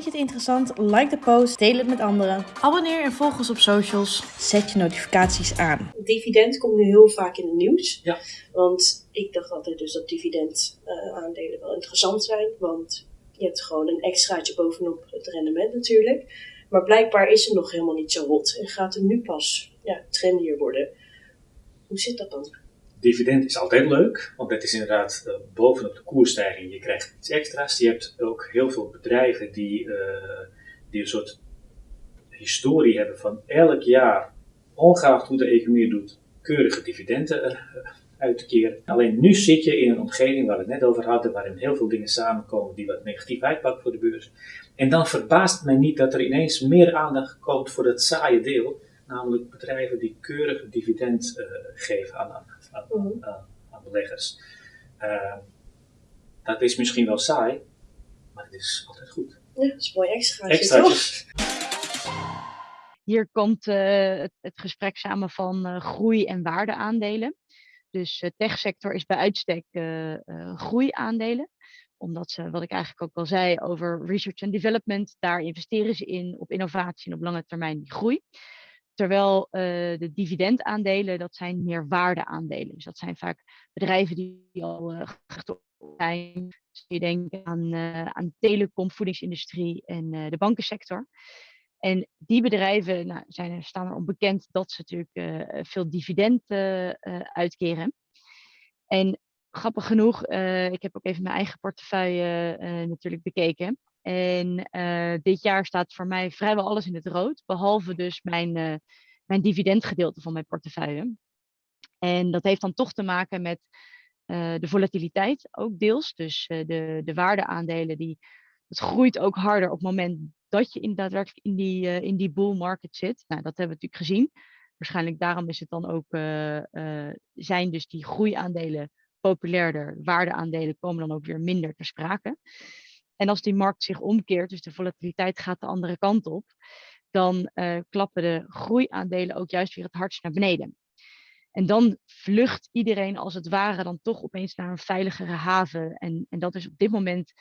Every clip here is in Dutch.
Vind je het interessant? Like de post, deel het met anderen. Abonneer en volg ons op socials. Zet je notificaties aan. Dividend komt nu heel vaak in het nieuws. Ja. Want ik dacht altijd dus dat dividend eh, aandelen wel interessant zijn. Want je hebt gewoon een extraatje bovenop het rendement natuurlijk. Maar blijkbaar is het nog helemaal niet zo hot. En gaat het nu pas ja, trendier worden. Hoe zit dat dan? Dividend is altijd leuk, want dat is inderdaad uh, bovenop de koersstijging. Je krijgt iets extra's. Je hebt ook heel veel bedrijven die, eh, die een soort historie hebben van elk jaar, ongeacht hoe de economie doet, keurige dividenden uh, uit te keren. Alleen nu zit je in een omgeving waar we het net over hadden, waarin heel veel dingen samenkomen die wat negatief uitpakken voor de beurs. En dan verbaast het mij niet dat er ineens meer aandacht komt voor dat saaie deel, namelijk bedrijven die keurig dividend geven aan, aan aan, Mhm. aan, aan beleggers. Uh, dat is misschien wel saai, maar het is altijd goed. Ja, dat is mooi extraatje, toch? Extraatjes. Hier komt uh, het, het, gesprek samen van uh, groei- en waardeaandelen. Dus de techsector is bij uitstek groeiaandelen omdat ze, wat ik eigenlijk ook al zei over research and development, daar investeren ze in op innovatie en op lange termijn die groei. Terwijl uh, de dividendaandelen, dat zijn meer waardeaandelen. Dus dat zijn vaak bedrijven die al uh, zijn. Dus je denkt aan, uh, aan telecom, voedingsindustrie en de bankensector. En die bedrijven nou, zijn, staan erom bekend dat ze natuurlijk veel dividend uitkeren. En grappig genoeg, ik heb ook even mijn eigen portefeuille natuurlijk bekeken. En uh, dit jaar staat voor mij vrijwel alles in het rood, behalve dus mijn, uh, mijn dividendgedeelte van mijn portefeuille. En dat heeft dan toch te maken met uh, de volatiliteit, ook deels. Dus de, de waardeaandelen, die, het groeit ook harder op het moment dat je in, daadwerkelijk in die, in die bull market zit. Nou, dat hebben we natuurlijk gezien. Waarschijnlijk daarom is het dan ook, zijn dus die groeiaandelen populairder. Waardeaandelen komen dan ook weer minder ter sprake. En als die markt zich omkeert, dus de volatiliteit gaat de andere kant op, dan uh, klappen de groeiaandelen ook juist weer het hardst naar beneden. En dan vlucht iedereen als het ware dan toch opeens naar een veiligere haven. En, en dat is op dit moment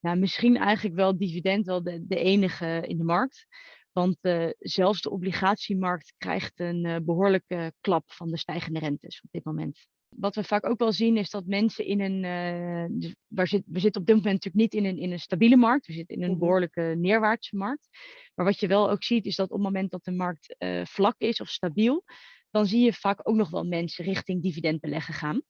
nou, misschien eigenlijk wel dividend wel de enige in de markt. Want uh, zelfs de obligatiemarkt krijgt een uh, behoorlijke klap van de stijgende rentes op dit moment. Wat we vaak ook wel zien is dat mensen in een. Uh, dus waar zit, we zitten op dit moment natuurlijk niet in een, in een stabiele markt. We zitten in een behoorlijke neerwaartse markt. Maar wat je wel ook ziet is dat op het moment dat de markt uh, vlak is of stabiel. dan zie je vaak ook nog wel mensen richting dividendbeleggen gaan.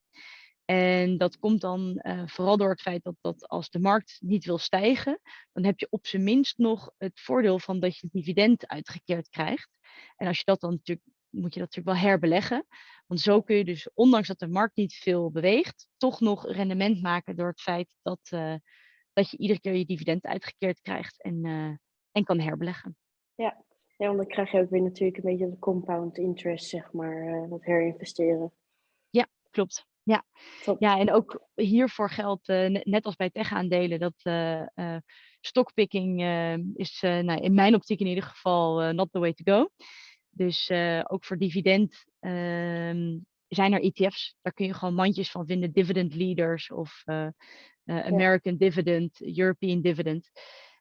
En dat komt dan uh, vooral door het feit dat, dat als de markt niet wil stijgen, dan heb je op zijn minst nog het voordeel van dat je het dividend uitgekeerd krijgt. En als je dat dan natuurlijk, moet je dat natuurlijk wel herbeleggen. Want zo kun je dus, ondanks dat de markt niet veel beweegt, toch nog rendement maken door het feit dat, uh, dat je iedere keer je dividend uitgekeerd krijgt en, uh, en kan herbeleggen. Ja. ja, want dan krijg je ook weer natuurlijk een beetje de compound interest, zeg maar, dat herinvesteren. Ja, klopt. Ja. ja, en ook hiervoor geldt, net als bij tech-aandelen, dat stockpicking is nou, in mijn optiek in ieder geval not the way to go. Dus uh, ook voor dividend um, zijn er ETF's. Daar kun je gewoon mandjes van vinden. Dividend leaders of uh, uh, American ja. dividend, European dividend.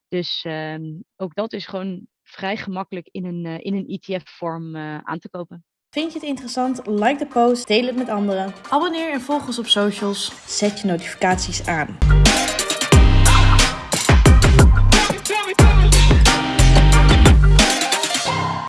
Dus um, ook dat is gewoon vrij gemakkelijk in een, in een ETF-vorm aan te kopen. Vind je het interessant? Like de post, deel het met anderen. Abonneer en volg ons op socials. Zet je notificaties aan.